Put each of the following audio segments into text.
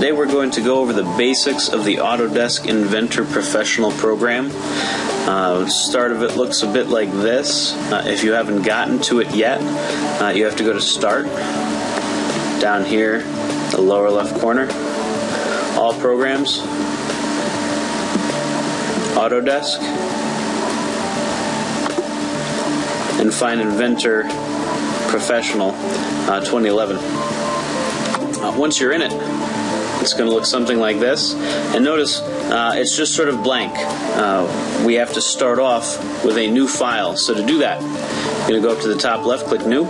Today we're going to go over the basics of the Autodesk Inventor Professional program. Uh, start of it looks a bit like this. Uh, if you haven't gotten to it yet, uh, you have to go to Start, down here, the lower left corner, All Programs, Autodesk, and find Inventor Professional uh, 2011. Uh, once you're in it, it's going to look something like this. And notice uh, it's just sort of blank. Uh, we have to start off with a new file. So to do that, you're going to go up to the top left, click New.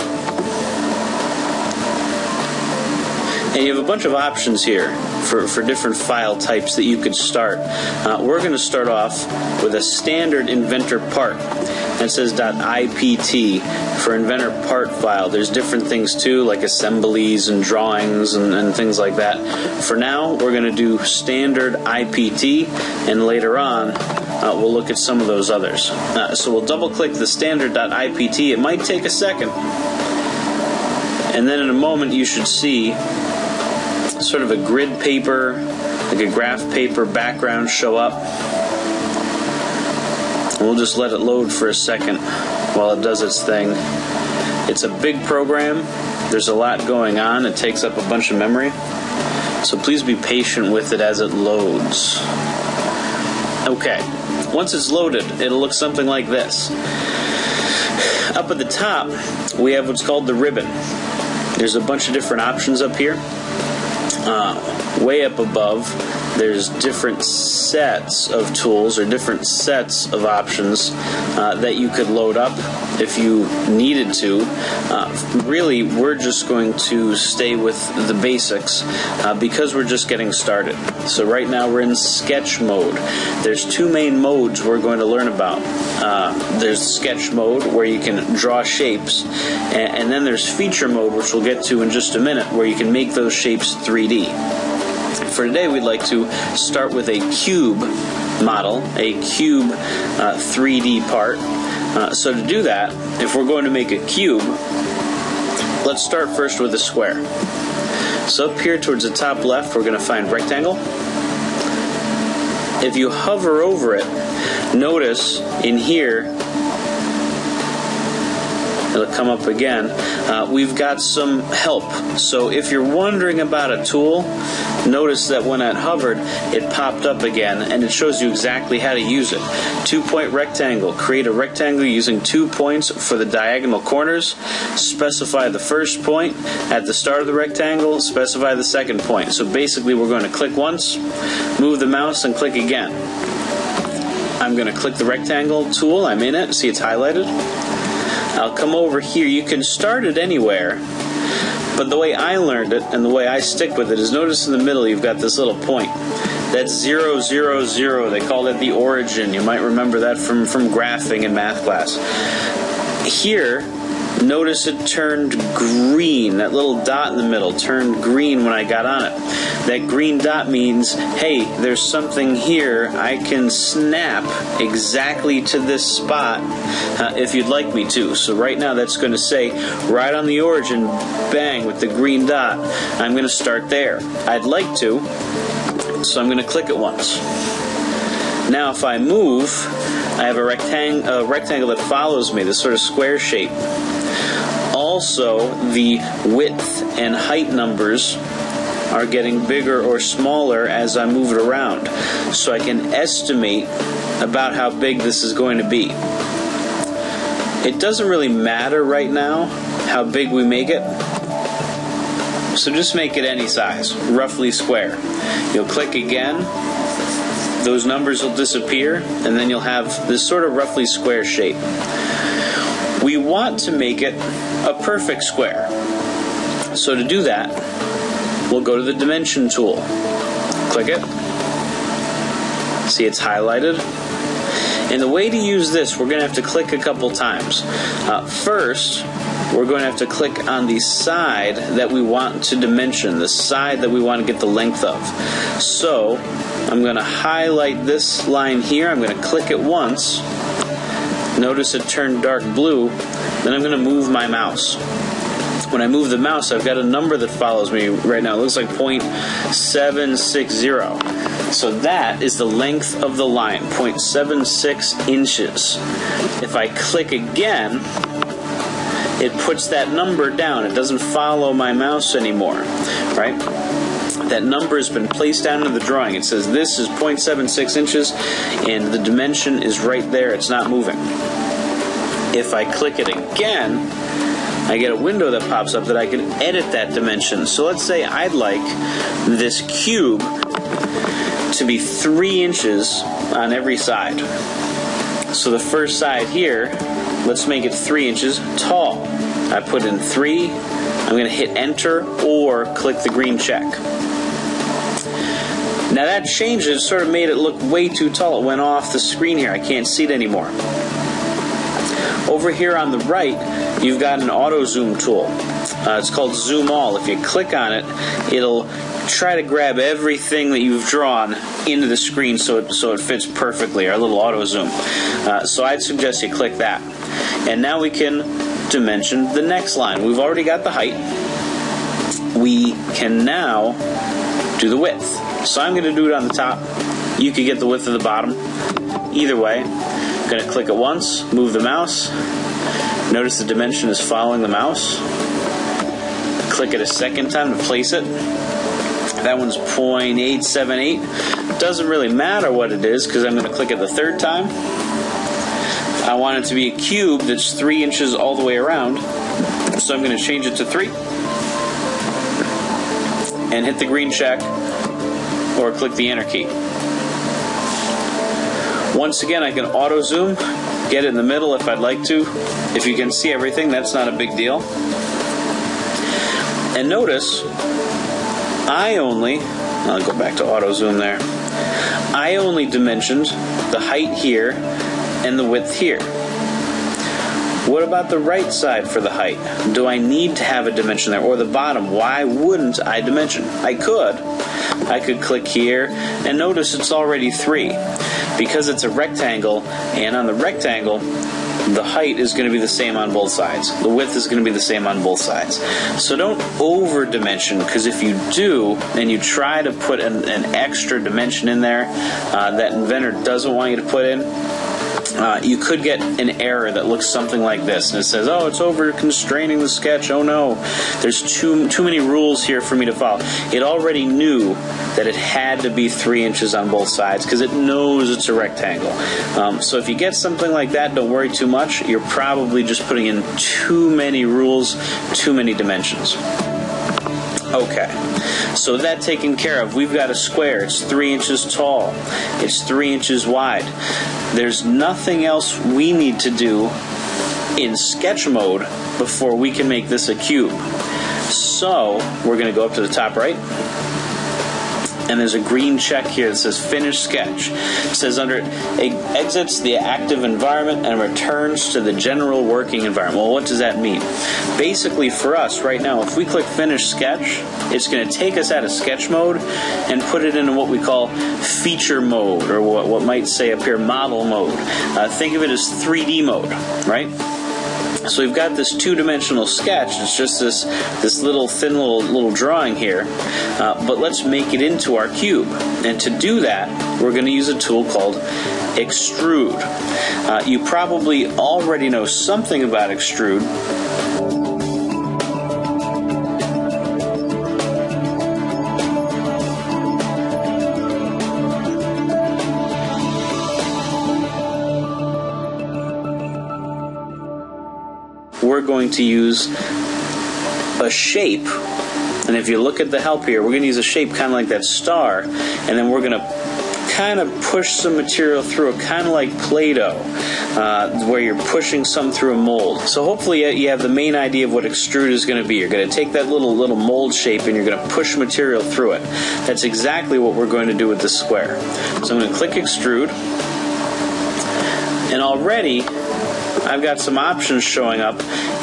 And you have a bunch of options here for, for different file types that you could start. Uh, we're going to start off with a standard inventor part. And it says .ipt for inventor part file. There's different things too, like assemblies and drawings and, and things like that. For now, we're going to do standard IPT, and later on, uh, we'll look at some of those others. Uh, so we'll double click the standard.ipt. It might take a second. And then in a moment, you should see sort of a grid paper, like a graph paper background show up. We'll just let it load for a second while it does its thing. It's a big program. There's a lot going on. It takes up a bunch of memory. So please be patient with it as it loads. Okay, once it's loaded, it'll look something like this. Up at the top, we have what's called the ribbon. There's a bunch of different options up here. Uh, way up above, there's different sets of tools or different sets of options uh, that you could load up if you needed to. Uh, really, we're just going to stay with the basics uh, because we're just getting started. So right now we're in sketch mode. There's two main modes we're going to learn about. Uh, there's sketch mode where you can draw shapes, and, and then there's feature mode, which we'll get to in just a minute, where you can make those shapes 3D. For today, we'd like to start with a cube model, a cube uh, 3D part. Uh, so to do that, if we're going to make a cube, let's start first with a square. So up here towards the top left, we're going to find rectangle. If you hover over it, notice in here it'll come up again. Uh, we've got some help. So if you're wondering about a tool, notice that when it hovered, it popped up again and it shows you exactly how to use it. Two point rectangle. Create a rectangle using two points for the diagonal corners. Specify the first point at the start of the rectangle. Specify the second point. So basically, we're going to click once, move the mouse, and click again. I'm going to click the rectangle tool. I'm in it. See it's highlighted. I'll come over here. You can start it anywhere. But the way I learned it and the way I stick with it is notice in the middle you've got this little point. That's zero zero zero. They call it the origin. You might remember that from, from graphing in math class. Here, notice it turned green. That little dot in the middle turned green when I got on it. That green dot means, hey, there's something here. I can snap exactly to this spot uh, if you'd like me to. So right now that's going to say right on the origin, bang, with the green dot. I'm going to start there. I'd like to, so I'm going to click it once. Now if I move, I have a, rectang- a rectangle that follows me, this sort of square shape also the width and height numbers are getting bigger or smaller as I move it around. So I can estimate about how big this is going to be. It doesn't really matter right now how big we make it. So just make it any size, roughly square. You'll click again, those numbers will disappear, and then you'll have this sort of roughly square shape. We want to make it a perfect square. So to do that, we'll go to the dimension tool. Click it. See it's highlighted. And the way to use this, we're going to have to click a couple times. Uh, first, we're going to have to click on the side that we want to dimension, the side that we want to get the length of. So, I'm going to highlight this line here. I'm going to click it once. Notice it turned dark blue. Then I'm going to move my mouse. when I move the mouse, I've got a number that follows me right now. It looks like 0.760. So that is the length of the line, 0.76 inches. If I click again, it puts that number down. It doesn't follow my mouse anymore, right? That number has been placed down in the drawing. It says this is 0.76 inches, and the dimension is right there. It's not moving. If I click it again, I get a window that pops up that I can edit that dimension. So let's say I'd like this cube to be three inches on every side. So the first side here, let's make it three inches tall. I put in three, I'm going to hit enter or click the green check. Now that changed it, sort of made it look way too tall. It went off the screen here. I can't see it anymore. Over here on the right, you've got an auto zoom tool. Uh, it's called Zoom All. If you click on it, it'll try to grab everything that you've drawn into the screen so it, so it fits perfectly, our little auto zoom. Uh, so I'd suggest you click that. And now we can dimension the next line. We've already got the height. We can now do the width. So I'm going to do it on the top. You could get the width of the bottom. Either way, I'm going to click it once, move the mouse. Notice the dimension is following the mouse. Click it a second time to place it. That one's 0.878. Doesn't really matter what it is because I'm going to click it the third time. I want it to be a cube that's three inches all the way around. So I'm going to change it to three. And hit the green check or click the enter key. Once again, I can auto zoom, get it in the middle if I'd like to. If you can see everything, that's not a big deal. And notice I only, I'll go back to auto zoom there. I only dimensioned the height here and the width here. What about the right side for the height? Do I need to have a dimension there? Or the bottom? Why wouldn't I dimension? I could. I could click here and notice it's already 3. Because it's a rectangle, and on the rectangle, the height is going to be the same on both sides. The width is going to be the same on both sides. So don't over dimension because if you do and you try to put an, an extra dimension in there uh, that inventor doesn't want you to put in, uh, you could get an error that looks something like this, and it says, "Oh, it's over constraining the sketch. Oh no, there's too too many rules here for me to follow." It already knew that it had to be three inches on both sides because it knows it's a rectangle. Um, so if you get something like that, don't worry too much. You're probably just putting in too many rules, too many dimensions. Okay, so that taken care of. We've got a square. It's three inches tall. It's three inches wide. There's nothing else we need to do in sketch mode before we can make this a cube. So we're going to go up to the top right and there's a green check here that says finish sketch. It says under it it exits the active environment and returns to the general working environment. Well, what does that mean? Basically, for us right now, if we click finish sketch, it's going to take us out of sketch mode and put it into what we call feature mode, or what, what might say up here model mode. Uh, think of it as 3D mode, right? So we've got this two-dimensional sketch. It's just this this little thin little little drawing here, uh, but let's make it into our cube. And to do that, we're going to use a tool called extrude. Uh, you probably already know something about extrude to use a shape. And if you look at the help here, we're going to use a shape kind of like that star, and then we're going to kind of push some material through it, kind of like Play-Doh, uh, where you're pushing some through a mold. So hopefully you have the main idea of what extrude is going to be. You're going to take that little little mold shape and you're going to push material through it. That's exactly what we're going to do with the square. So I'm going to click extrude, and already I've got some options showing up,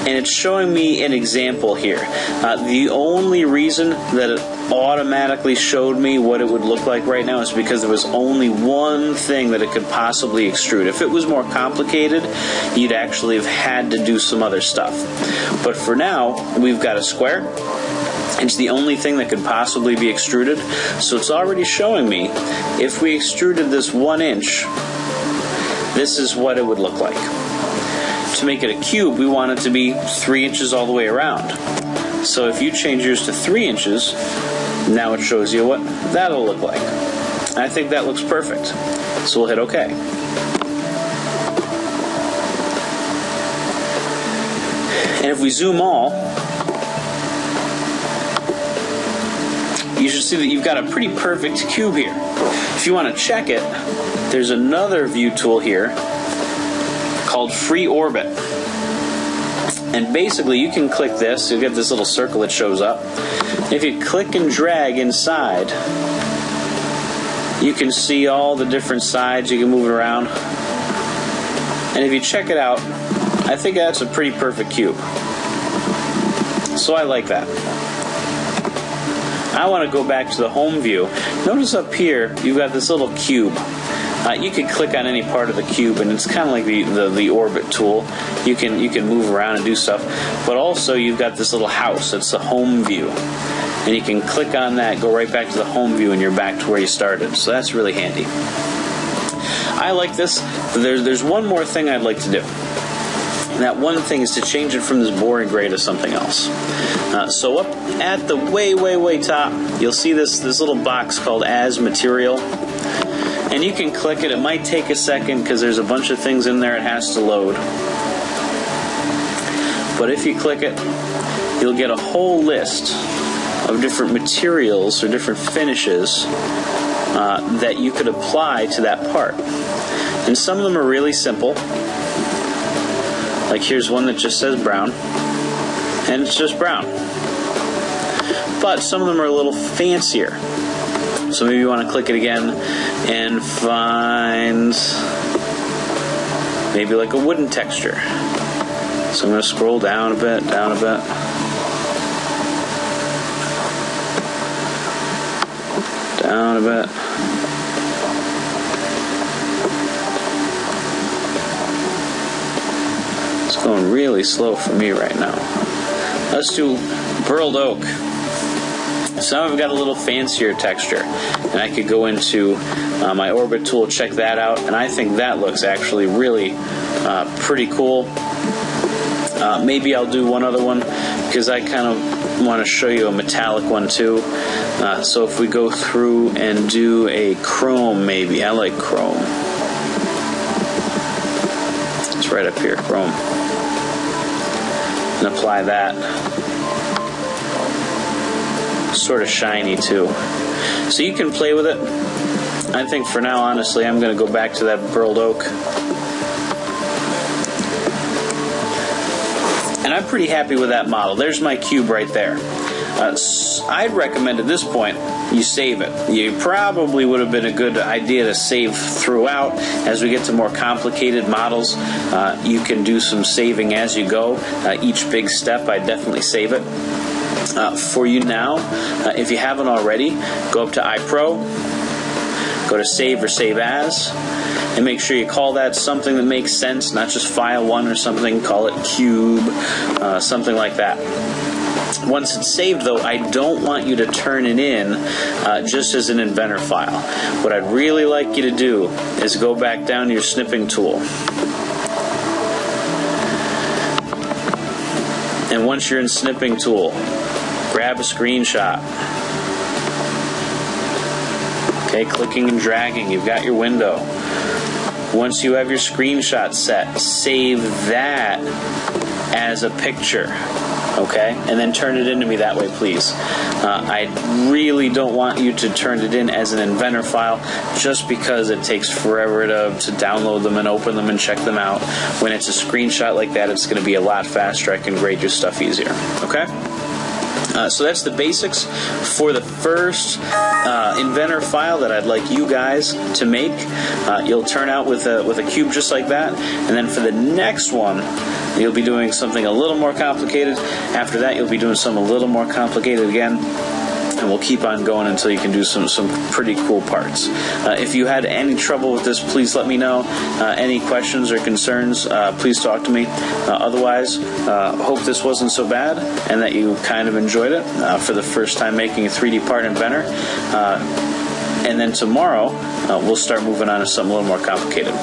and it's showing me an example here. Uh, the only reason that it automatically showed me what it would look like right now is because there was only one thing that it could possibly extrude. If it was more complicated, you'd actually have had to do some other stuff. But for now, we've got a square. It's the only thing that could possibly be extruded. So it's already showing me if we extruded this one inch, this is what it would look like. To make it a cube, we want it to be three inches all the way around. So if you change yours to three inches, now it shows you what that'll look like. I think that looks perfect. So we'll hit OK. And if we zoom all, you should see that you've got a pretty perfect cube here. If you want to check it, there's another view tool here called Free Orbit. And basically, you can click this, you'll get this little circle that shows up. If you click and drag inside, you can see all the different sides, you can move it around. And if you check it out, I think that's a pretty perfect cube. So I like that. I want to go back to the home view. Notice up here, you've got this little cube. Uh, you can click on any part of the cube, and it's kind of like the, the, the orbit tool. You can you can move around and do stuff, but also you've got this little house. It's the home view, and you can click on that, go right back to the home view, and you're back to where you started. So that's really handy. I like this. There's there's one more thing I'd like to do. And that one thing is to change it from this boring gray to something else. Uh, so up at the way, way, way top, you'll see this this little box called As Material and you can click it. It might take a second because there's a bunch of things in there it has to load. But if you click it, you'll get a whole list of different materials or different finishes uh, that you could apply to that part. And some of them are really simple. Like here's one that just says brown, and it's just brown. But some of them are a little fancier. So maybe you want to click it again and find maybe like a wooden texture. So I'm going to scroll down a bit, down a bit. Down a bit. It's going really slow for me right now. Let's do burled oak. Some have got a little fancier texture, and I could go into uh, my orbit tool, check that out, and I think that looks actually really uh, pretty cool. Uh, maybe I'll do one other one because I kind of want to show you a metallic one too. Uh, so if we go through and do a chrome, maybe I like chrome. It's right up here, chrome, and apply that sort of shiny too. So you can play with it. I think for now, honestly, I'm going to go back to that burled oak. And I'm pretty happy with that model. There's my cube right there. Uh, I'd recommend at this point you save it. You probably would have been a good idea to save throughout. As we get to more complicated models, uh, you can do some saving as you go. Uh, each big step, I definitely save it. Uh, for you now, uh, if you haven't already, go up to iPro, go to Save or Save As, and make sure you call that something that makes sense, not just File 1 or something. Call it Cube, uh, something like that. Once it's saved, though, I don't want you to turn it in uh, just as an inventor file. What I'd really like you to do is go back down to your snipping tool. And once you're in snipping tool, grab a screenshot. Okay, clicking and dragging, you've got your window. Once you have your screenshot set, save that as a picture. Okay, and then turn it into me that way, please. Uh, I really don't want you to turn it in as an inventor file just because it takes forever to, to download them and open them and check them out. When it's a screenshot like that, it's going to be a lot faster. I can grade your stuff easier. Okay? Uh, so that's the basics for the first uh, inventor file that I'd like you guys to make. Uh, you'll turn out with a, with a cube just like that. And then for the next one, you'll be doing something a little more complicated. After that, you'll be doing something a little more complicated again. And we'll keep on going until you can do some, some pretty cool parts. Uh, if you had any trouble with this, please let me know. Uh, any questions or concerns, uh, please talk to me. Uh, otherwise, uh, hope this wasn't so bad and that you kind of enjoyed it for the first time making a 3D part inventor. And then tomorrow, we'll start moving on to something a little more complicated.